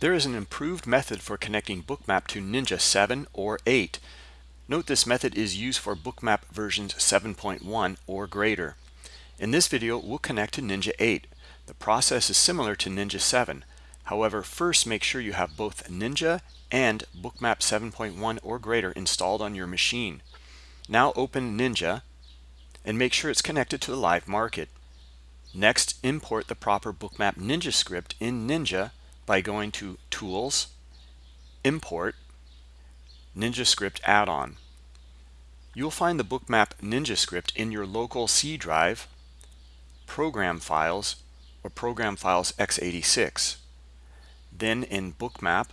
There is an improved method for connecting Bookmap to Ninja 7 or 8. Note this method is used for Bookmap versions 7.1 or greater. In this video, we'll connect to Ninja 8. The process is similar to Ninja 7. However, first make sure you have both Ninja and Bookmap 7.1 or greater installed on your machine. Now open Ninja and make sure it's connected to the live market. Next, import the proper Bookmap Ninja script in Ninja by going to Tools, Import, Ninja Script Add-on. You'll find the Bookmap Ninja script in your local C drive, Program Files, or Program Files x86. Then in Bookmap,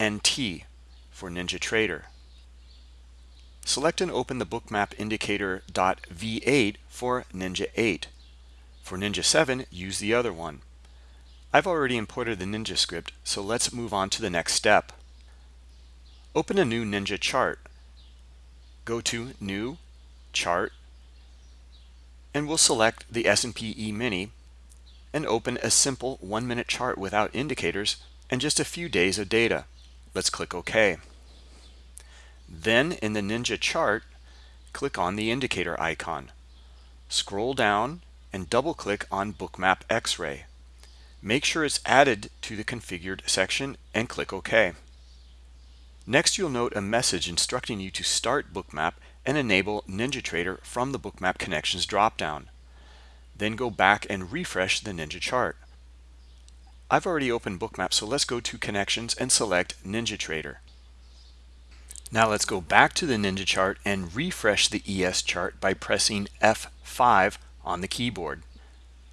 NT for NinjaTrader. Select and open the Bookmap Indicator .v8 for Ninja 8. For Ninja 7, use the other one. I've already imported the Ninja script, so let's move on to the next step. Open a new Ninja chart. Go to New, Chart, and we'll select the S&P E-mini and open a simple one-minute chart without indicators and just a few days of data. Let's click OK. Then in the Ninja chart, click on the indicator icon. Scroll down and double-click on Bookmap X-Ray. Make sure it's added to the configured section and click OK. Next, you'll note a message instructing you to start Bookmap and enable NinjaTrader from the Bookmap Connections dropdown. Then go back and refresh the Ninja chart. I've already opened Bookmap, so let's go to Connections and select NinjaTrader. Now let's go back to the Ninja chart and refresh the ES chart by pressing F5 on the keyboard.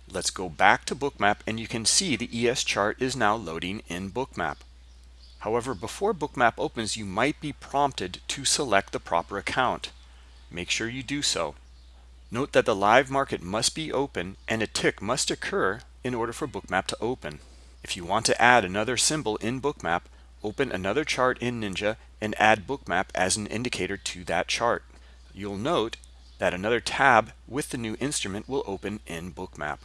Let's go back to Bookmap and you can see the ES chart is now loading in Bookmap. However, before Bookmap opens, you might be prompted to select the proper account. Make sure you do so. Note that the live market must be open and a tick must occur in order for Bookmap to open. If you want to add another symbol in Bookmap, open another chart in Ninja and add Bookmap as an indicator to that chart. You'll note that another tab with the new instrument will open in Bookmap.